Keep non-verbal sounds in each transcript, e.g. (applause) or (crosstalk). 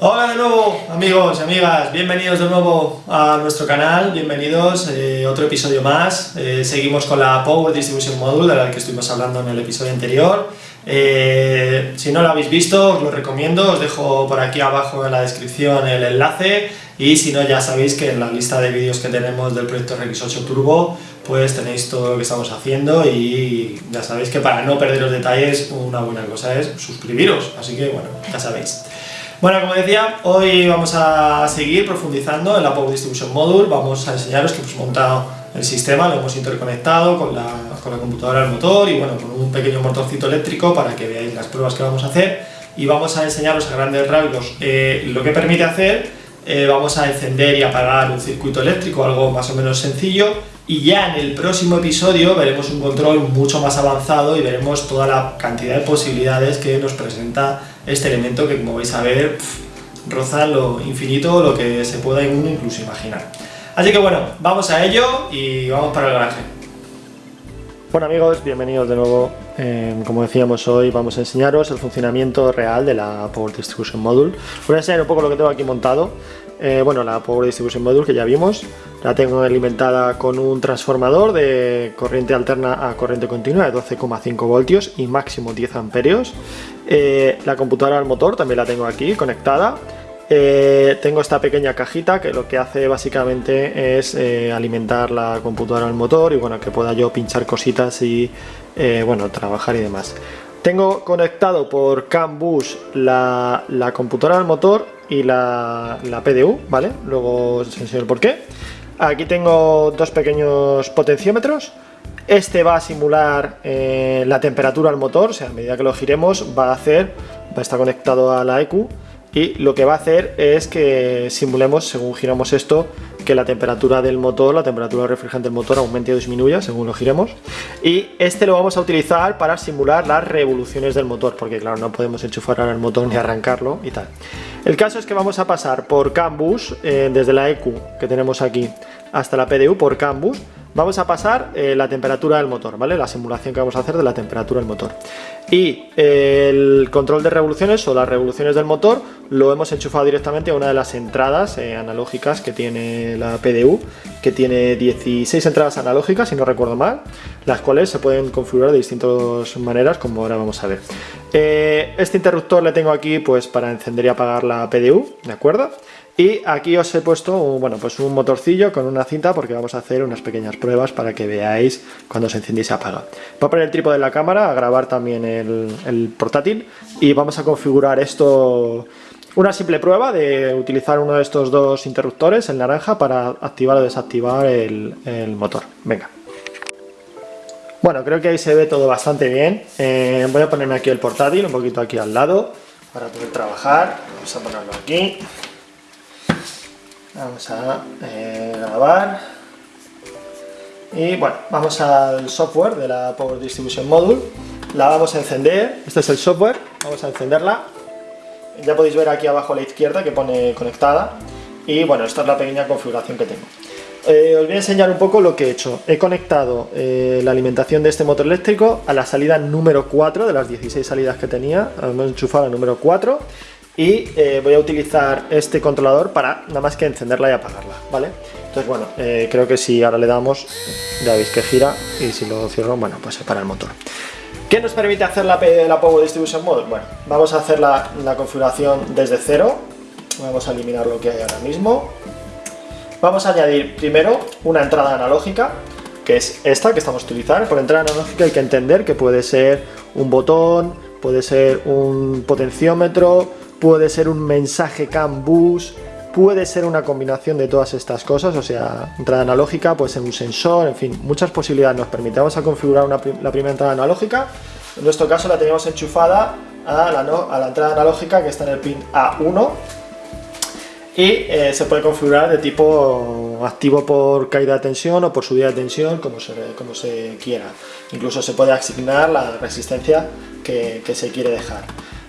Hola de nuevo amigos y amigas, bienvenidos de nuevo a nuestro canal, bienvenidos a eh, otro episodio más. Eh, seguimos con la Power Distribution Module de la que estuvimos hablando en el episodio anterior. Eh, si no lo habéis visto, os lo recomiendo, os dejo por aquí abajo en la descripción el enlace y si no ya sabéis que en la lista de vídeos que tenemos del proyecto RX8 Turbo pues tenéis todo lo que estamos haciendo y ya sabéis que para no perder los detalles una buena cosa es suscribiros, así que bueno, ya sabéis. Bueno, como decía, hoy vamos a seguir profundizando en la Power Distribution Module, vamos a enseñaros que hemos montado el sistema, lo hemos interconectado con la, con la computadora del motor y bueno, con un pequeño motorcito eléctrico para que veáis las pruebas que vamos a hacer. Y vamos a enseñaros a grandes rasgos eh, lo que permite hacer, eh, vamos a encender y apagar un circuito eléctrico, algo más o menos sencillo. Y ya en el próximo episodio veremos un control mucho más avanzado y veremos toda la cantidad de posibilidades que nos presenta este elemento que como vais a ver roza lo infinito, lo que se pueda incluso imaginar. Así que bueno, vamos a ello y vamos para el garaje. Bueno amigos, bienvenidos de nuevo. Eh, como decíamos hoy vamos a enseñaros el funcionamiento real de la Power Distribution Module. Voy a enseñar un poco lo que tengo aquí montado. Eh, bueno, la Power Distribution Module que ya vimos, la tengo alimentada con un transformador de corriente alterna a corriente continua de 12,5 voltios y máximo 10 amperios. Eh, la computadora al motor también la tengo aquí conectada. Eh, tengo esta pequeña cajita que lo que hace básicamente es alimentar la computadora al motor y bueno, que pueda yo pinchar cositas y bueno, trabajar y demás. Tengo conectado por CAN bus la, la computadora al motor y la, PDU, ¿vale? Luego os enseño el por qué. Aquí tengo dos pequeños potenciómetros. Este va a simular eh, la temperatura al motor, o sea, a medida que lo giremos va a hacer, va a estar conectado a la EQ y lo que va a hacer es que simulemos, según giramos esto, que la temperatura del motor, la temperatura refrigerante del motor aumente o disminuya según lo giremos y este lo vamos a utilizar para simular las revoluciones del motor porque claro no podemos enchufar al motor ni arrancarlo y tal. El caso es que vamos a pasar por CAN bus eh, desde la EQ que tenemos aquí hasta la PDU por CAN bus vamos a pasar eh, la temperatura del motor, ¿vale? La simulación que vamos a hacer de la temperatura del motor. Y eh, el control de revoluciones o las revoluciones del motor lo hemos enchufado directamente a una de las entradas eh, analógicas que tiene la PDU, que tiene 16 entradas analógicas, si no recuerdo mal, las cuales se pueden configurar de distintas maneras, como ahora vamos a ver. este interruptor le tengo aquí pues para encender y apagar la PDU, ¿de acuerdo? Y aquí os he puesto un, bueno, pues un motorcillo con una cinta porque vamos a hacer unas pequeñas pruebas para que veáis cuando se enciende y se apaga. Voy a poner el trípode de la cámara, a grabar también el, portátil y vamos a configurar esto una simple prueba de utilizar uno de estos dos interruptores, el naranja, para activar o desactivar el, motor. Venga. Bueno, creo que ahí se ve todo bastante bien. eh, voy a ponerme aquí el portátil, un poquito aquí al lado, para poder trabajar. Vamos a ponerlo aquí. Vamos a eh, grabar. Y bueno, vamos al software de la Power Distribution Module. La vamos a encender. Este es el software. Vamos a encenderla. Ya podéis ver aquí abajo a la izquierda que pone conectada. Y bueno, esta es la pequeña configuración que tengo. Eh, os voy a enseñar un poco lo que he hecho. He conectado eh, la alimentación de este motor eléctrico a la salida número 4 de las 16 salidas que tenía. Hemos enchufado la número 4 y eh, voy a utilizar este controlador para nada más que encenderla y apagarla, ¿vale? Entonces, bueno, eh, creo que si ahora le damos, ya veis que gira y si lo cierro, bueno, pues se para el motor. ¿Qué nos permite hacer la, la Power Distribution Mode? Bueno, vamos a hacer la, configuración desde cero, vamos a eliminar lo que hay ahora mismo. Vamos a añadir primero una entrada analógica, que es esta que estamos utilizando. Por entrada analógica hay que entender que puede ser un botón, puede ser un potenciómetro, puede ser un mensaje CAN bus, puede ser una combinación de todas estas cosas, o sea, entrada analógica, puede ser un sensor, en fin, muchas posibilidades nos permitimos a configurar la primera entrada analógica. En nuestro caso la tenemos enchufada a la, entrada analógica que está en el pin A1 y eh, se puede configurar de tipo activo por caída de tensión o por subida de tensión, como se, como se quiera. Incluso se puede asignar la resistencia que, se quiere dejar.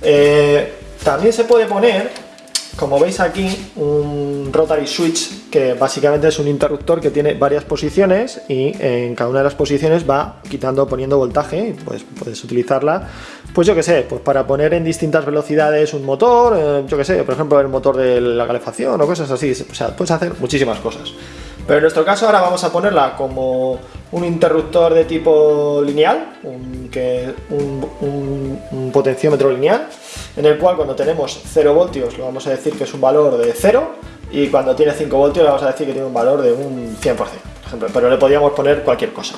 Eh, también se puede poner, como veis aquí, un rotary switch que básicamente es un interruptor que tiene varias posiciones y en cada una de las posiciones va quitando, poniendo voltaje, pues puedes utilizarla, pues yo que sé, pues para poner en distintas velocidades un motor, eh, yo que sé, por ejemplo el motor de la calefacción o cosas así, o sea, puedes hacer muchísimas cosas. Pero en nuestro caso ahora vamos a ponerla como un interruptor de tipo lineal, un, potenciómetro lineal, en el cual cuando tenemos 0 voltios lo vamos a decir que es un valor de 0 y cuando tiene 5 voltios le vamos a decir que tiene un valor de un 100%, por ejemplo, pero le podríamos poner cualquier cosa.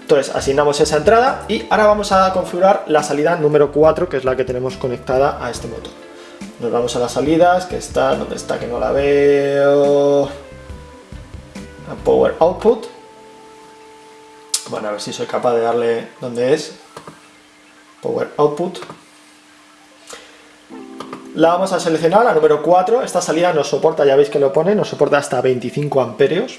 Entonces asignamos esa entrada y ahora vamos a configurar la salida número 4, que es la que tenemos conectada a este motor. Nos vamos a las salidas, que está, ¿dónde está? Que no la veo... Power Output. Bueno, a ver si soy capaz de darle donde es. Power Output. La vamos a seleccionar, la número 4. Esta salida nos soporta, ya veis que lo pone, nos soporta hasta 25 amperios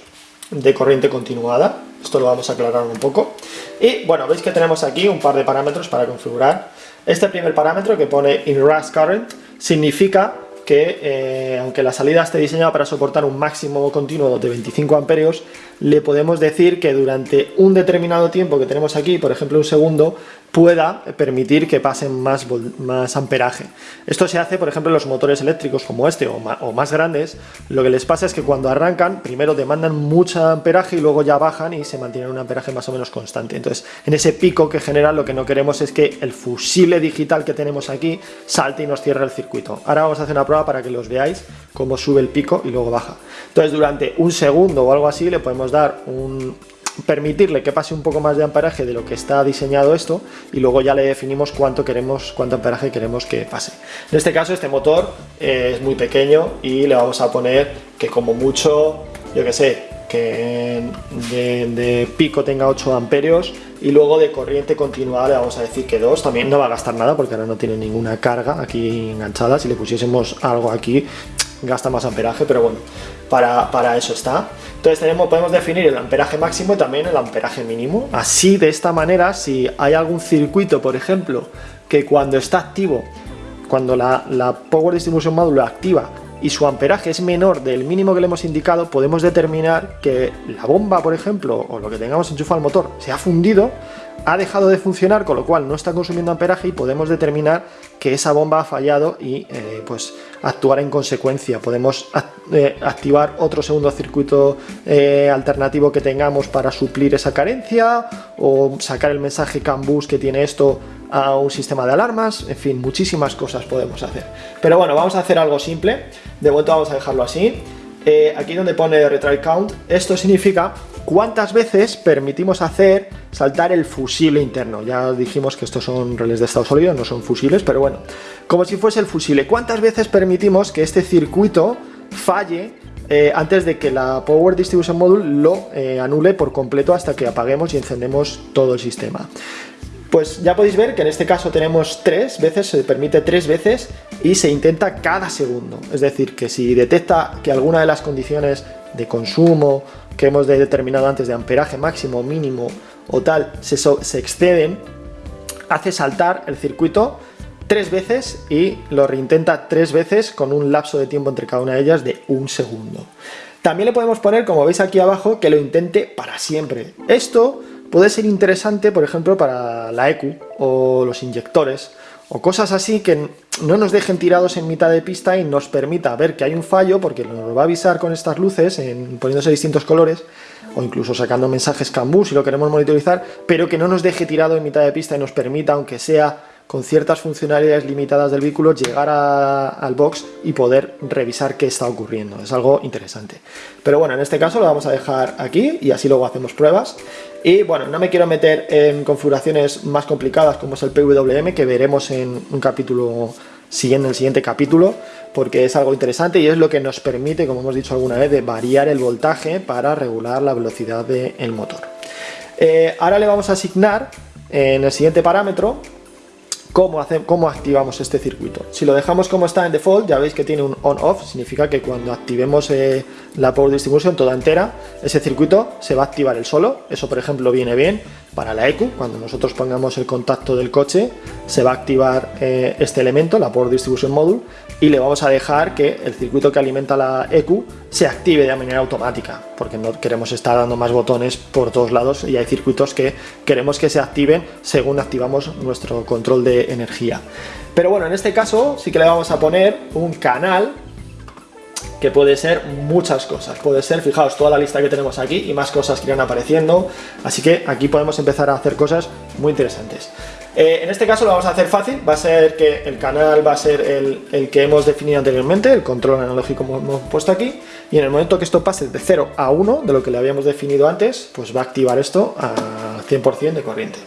de corriente continuada. Esto lo vamos a aclarar un poco. Y bueno, veis que tenemos aquí un par de parámetros para configurar. Este primer parámetro que pone in rush current significa que eh, aunque la salida esté diseñada para soportar un máximo continuo de 25 amperios, le podemos decir que durante un determinado tiempo que tenemos aquí, por ejemplo un segundo, pueda permitir que pasen más, más amperaje. Esto se hace, por ejemplo, en los motores eléctricos como este o más, grandes, lo que les pasa es que cuando arrancan, primero demandan mucho amperaje y luego ya bajan y se mantienen un amperaje más o menos constante. Entonces, en ese pico que genera, lo que no queremos es que el fusible digital que tenemos aquí salte y nos cierre el circuito. Ahora vamos a hacer una prueba para que los veáis cómo sube el pico y luego baja. Entonces, durante un segundo o algo así, le podemos dar un, permitirle que pase un poco más de amperaje de lo que está diseñado esto y luego ya le definimos cuánto queremos cuánto amperaje queremos que pase. En este caso este motor eh, es muy pequeño y le vamos a poner que como mucho yo que sé que de, pico tenga 8 amperios y luego de corriente continuada le vamos a decir que 2 también no va a gastar nada porque ahora no tiene ninguna carga aquí enganchada. Si le pusiésemos algo aquí gasta más amperaje pero bueno para, para eso está entonces tenemos, podemos definir el amperaje máximo y también el amperaje mínimo. Así, de esta manera, si hay algún circuito, por ejemplo, que cuando está activo, cuando la, Power Distribution Module activa y su amperaje es menor del mínimo que le hemos indicado, podemos determinar que la bomba, por ejemplo, o lo que tengamos enchufado al motor, se ha fundido, ha dejado de funcionar, con lo cual no está consumiendo amperaje y podemos determinar que esa bomba ha fallado y eh, pues actuar en consecuencia. Podemos eh, activar otro segundo circuito eh, alternativo que tengamos para suplir esa carencia o sacar el mensaje CAN bus que tiene esto a un sistema de alarmas, en fin, muchísimas cosas podemos hacer. Pero bueno, vamos a hacer algo simple, de vuelta vamos a dejarlo así. aquí donde pone retry count, esto significa cuántas veces permitimos hacer saltar el fusible interno. Ya dijimos que estos son relés de estado sólido, no son fusibles, pero bueno, como si fuese el fusible. ¿Cuántas veces permitimos que este circuito falle eh, antes de que la Power Distribution Module lo eh, anule por completo hasta que apaguemos y encendemos todo el sistema? Pues ya podéis ver que en este caso tenemos tres veces, se permite tres veces y se intenta cada segundo. Es decir, que si detecta que alguna de las condiciones de consumo que hemos determinado antes de amperaje máximo, mínimo o tal, se, exceden, hace saltar el circuito tres veces y lo reintenta tres veces con un lapso de tiempo entre cada una de ellas de un segundo. También le podemos poner, como veis aquí abajo, que lo intente para siempre. Esto puede ser interesante, por ejemplo, para la EQ o los inyectores, o cosas así que no nos dejen tirados en mitad de pista y nos permita ver que hay un fallo, porque nos va a avisar con estas luces, en, poniéndose distintos colores, o incluso sacando mensajes CAN si lo queremos monitorizar, pero que no nos deje tirado en mitad de pista y nos permita, aunque sea con ciertas funcionalidades limitadas del vehículo, llegar al box y poder revisar qué está ocurriendo. Es algo interesante. Pero bueno, en este caso lo vamos a dejar aquí y así luego hacemos pruebas. Y bueno, no me quiero meter en configuraciones más complicadas como es el PWM, que veremos en un capítulo siguiente, el siguiente capítulo, porque es algo interesante y es lo que nos permite, como hemos dicho alguna vez, de variar el voltaje para regular la velocidad del motor. Eh, ahora le vamos a asignar en el siguiente parámetro ¿Cómo, ¿Cómo activamos este circuito? Si lo dejamos como está en default, ya veis que tiene un on-off, significa que cuando activemos eh, la Power Distribution toda entera, ese circuito se va a activar el solo, eso por ejemplo viene bien. para la EQ, cuando nosotros pongamos el contacto del coche, se va a activar eh, este elemento, la Power Distribution Module, y le vamos a dejar que el circuito que alimenta la EQ se active de manera automática, porque no queremos estar dando más botones por todos lados y hay circuitos que queremos que se activen según activamos nuestro control de energía. Pero bueno, en este caso sí que le vamos a poner un canal que puede ser muchas cosas. Puede ser, fijaos, toda la lista que tenemos aquí y más cosas que irán apareciendo. Así que aquí podemos empezar a hacer cosas muy interesantes. Eh, en este caso lo vamos a hacer fácil, va a ser que el canal va a ser el, el, que hemos definido anteriormente, el control analógico como hemos puesto aquí, y en el momento que esto pase de 0 a 1, de lo que le habíamos definido antes, pues va a activar esto a 100% de corriente.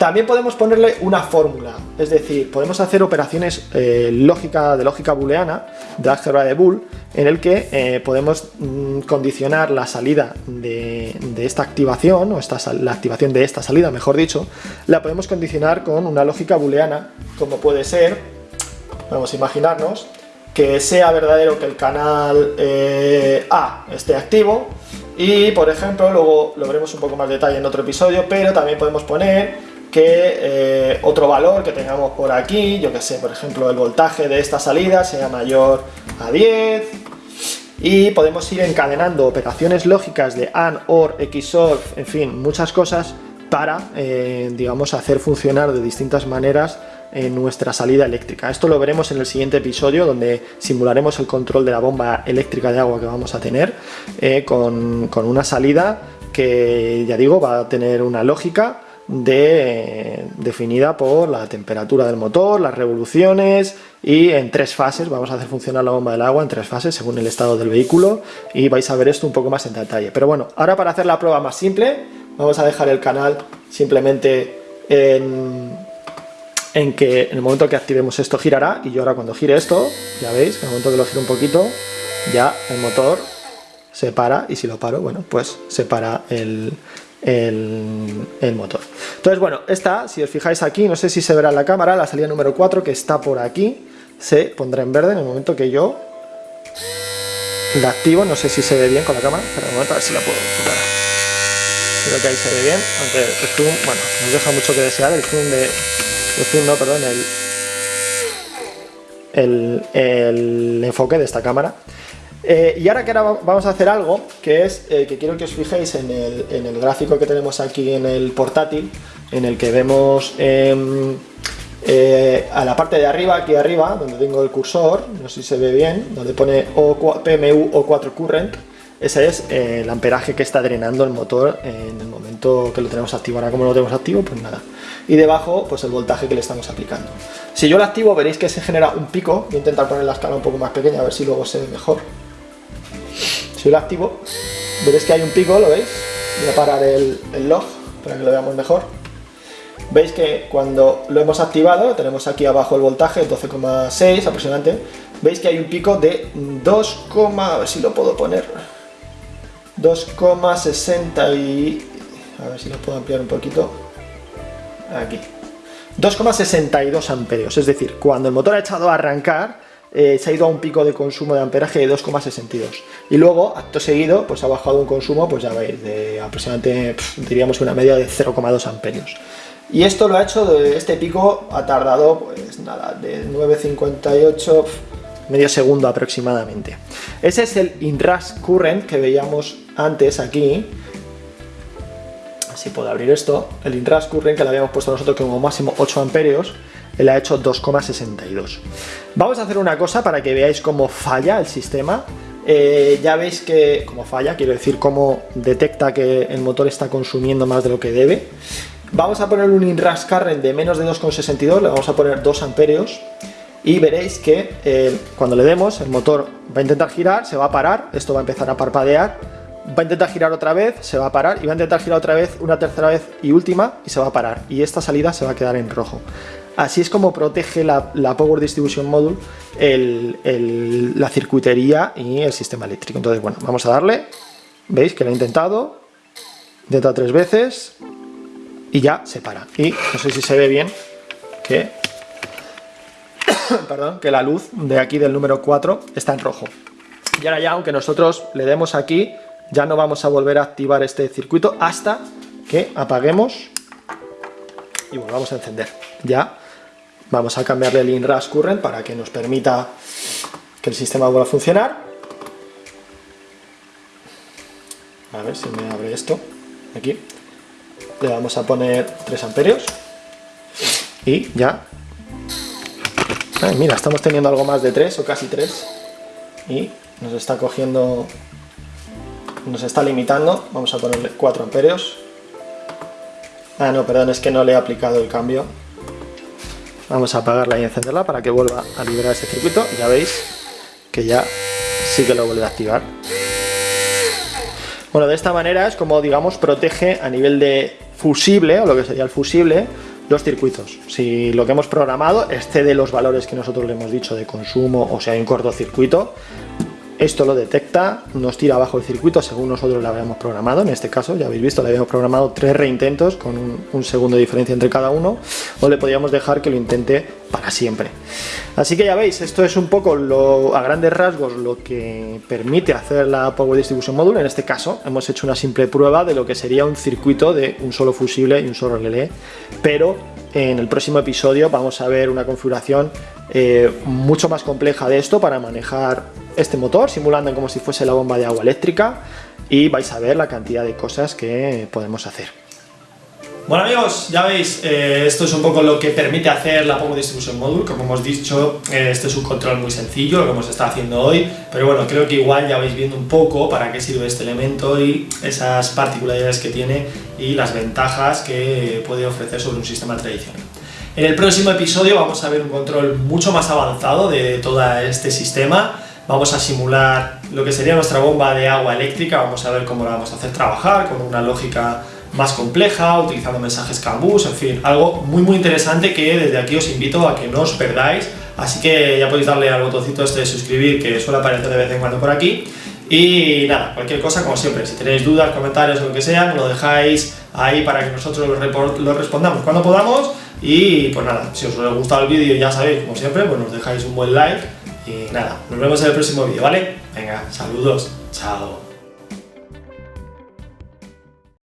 También podemos ponerle una fórmula, es decir, podemos hacer operaciones eh, lógica, de lógica booleana, de álgebra de Boole, en el que eh, podemos mm, condicionar la salida de, esta activación, o esta, la activación de esta salida, mejor dicho, la podemos condicionar con una lógica booleana, como puede ser, vamos a imaginarnos, que sea verdadero que el canal eh, A esté activo, y por ejemplo, luego lo veremos un poco más detalle en otro episodio, pero también podemos poner que eh, otro valor que tengamos por aquí, yo que sé, por ejemplo, el voltaje de esta salida sea mayor a 10, y podemos ir encadenando operaciones lógicas de AND, OR, XOR, en fin, muchas cosas para, eh, digamos, hacer funcionar de distintas maneras en nuestra salida eléctrica. Esto lo veremos en el siguiente episodio donde simularemos el control de la bomba eléctrica de agua que vamos a tener eh, con, con una salida que, ya digo, va a tener una lógica de, definida por la temperatura del motor, las revoluciones y en tres fases, vamos a hacer funcionar la bomba del agua en tres fases según el estado del vehículo y vais a ver esto un poco más en detalle. Pero bueno, ahora para hacer la prueba más simple, vamos a dejar el canal simplemente en, en que en el momento que activemos esto girará y yo ahora cuando gire esto, ya veis, en el momento que lo gire un poquito, ya el motor se para y si lo paro, bueno, pues se para el, el, motor. Entonces, bueno, esta, si os fijáis aquí, no sé si se verá en la cámara, la salida número 4 que está por aquí, se pondrá en verde en el momento que yo la activo, no sé si se ve bien con la cámara, pero un momento a ver si la puedo enfocar. Creo que ahí se ve bien, aunque el zoom, bueno, nos deja mucho que desear, el zoom de... El zoom no, perdón, el, el enfoque de esta cámara. Eh, y ahora que ahora vamos a hacer algo que es eh, que quiero que os fijéis en el, gráfico que tenemos aquí en el portátil en el que vemos em, eh, a la parte de arriba, aquí arriba, donde tengo el cursor, no sé si se ve bien, donde pone PMU O4 Current, ese es el amperaje que está drenando el motor en el momento que lo tenemos activo. Ahora como lo tenemos activo, pues nada. Y debajo, pues el voltaje que le estamos aplicando. Si yo lo activo, veréis que se genera un pico. Voy a intentar poner la escala un poco más pequeña, a ver si luego se ve mejor. Si lo activo, veréis que hay un pico, ¿lo veis? Voy a parar el, log para que lo veamos mejor. Veis que cuando lo hemos activado, tenemos aquí abajo el voltaje, 12,6 aproximadamente, veis que hay un pico de 2, a ver si lo puedo poner, 2,60 y... a ver si lo puedo ampliar un poquito, aquí, 2,62 amperios, es decir, cuando el motor ha echado a arrancar, eh, se ha ido a un pico de consumo de amperaje de 2,62 y luego, acto seguido, pues ha bajado un consumo, pues ya veis, de aproximadamente, diríamos una media de 0,2 amperios. Y esto lo ha hecho, este pico ha tardado, pues nada, de 9,58, medio segundo aproximadamente. Ese es el inrush current que veíamos antes aquí, si puedo abrir esto, el inrush current que le habíamos puesto nosotros como máximo 8 amperios, él ha hecho 2,62. Vamos a hacer una cosa para que veáis cómo falla el sistema. Eh, ya veis que, como falla, quiero decir cómo detecta que el motor está consumiendo más de lo que debe. Vamos a poner un inrush current de menos de 2,62, le vamos a poner 2 amperios y veréis que eh, cuando le demos el motor va a intentar girar, se va a parar, esto va a empezar a parpadear, va a intentar girar otra vez, se va a parar y va a intentar girar otra vez, una tercera vez y última y se va a parar y esta salida se va a quedar en rojo. Así es como protege la, Power Distribution Module la circuitería y el sistema eléctrico. Entonces, bueno, vamos a darle. ¿Veis que lo he intentado? Intenta tres veces y ya se para. Y no sé si se ve bien que, (coughs) perdón, que la luz de aquí del número 4 está en rojo. Y ahora ya, aunque nosotros le demos aquí, ya no vamos a volver a activar este circuito hasta que apaguemos y volvamos a encender. Ya vamos a cambiarle el inrush current para que nos permita que el sistema vuelva a funcionar. A ver si me abre esto. Aquí. Le vamos a poner 3 amperios. Y ya. Mira, estamos teniendo algo más de 3 o casi 3. Y nos está cogiendo... Nos está limitando. Vamos a ponerle 4 amperios. Ah, no, perdón, es que no le he aplicado el cambio. Vamos a apagarla y encenderla para que vuelva a liberar ese circuito. Ya veis que ya sí que lo vuelve a activar. Bueno, de esta manera es como, digamos, protege a nivel de fusible, o lo que sería el fusible, los circuitos. Si lo que hemos programado excede los valores que nosotros le hemos dicho de consumo, o sea, hay un cortocircuito, esto lo detecta, nos tira abajo el circuito según nosotros lo habíamos programado, en este caso, ya habéis visto, le habíamos programado tres reintentos con un, segundo de diferencia entre cada uno, o le podríamos dejar que lo intente para siempre. Así que ya veis, esto es un poco a grandes rasgos lo que permite hacer la Power Distribution Module, en este caso hemos hecho una simple prueba de lo que sería un circuito de un solo fusible y un solo relé, pero en el próximo episodio vamos a ver una configuración eh, mucho más compleja de esto para manejar este motor, simulando como si fuese la bomba de agua eléctrica y vais a ver la cantidad de cosas que podemos hacer. Bueno amigos, ya veis, eh, esto es un poco lo que permite hacer la Power Distribution Module, como hemos dicho, eh, este es un control muy sencillo, lo que hemos estado haciendo hoy, pero bueno, creo que igual ya vais viendo un poco para qué sirve este elemento y esas particularidades que tiene y las ventajas que puede ofrecer sobre un sistema tradicional. En el próximo episodio vamos a ver un control mucho más avanzado de todo este sistema, vamos a simular lo que sería nuestra bomba de agua eléctrica, vamos a ver cómo la vamos a hacer trabajar con una lógica más compleja, utilizando mensajes CAN-bus, en fin, algo muy muy interesante que desde aquí os invito a que no os perdáis, así que ya podéis darle al botoncito este de suscribir que suele aparecer de vez en cuando por aquí, y nada, cualquier cosa como siempre, si tenéis dudas, comentarios o lo que sea, lo dejáis ahí para que nosotros lo, respondamos. Cuando podamos, y pues nada, si os ha gustado el vídeo ya sabéis, como siempre, pues nos dejáis un buen like, y nada, nos vemos en el próximo vídeo, ¿vale? Venga, saludos, chao.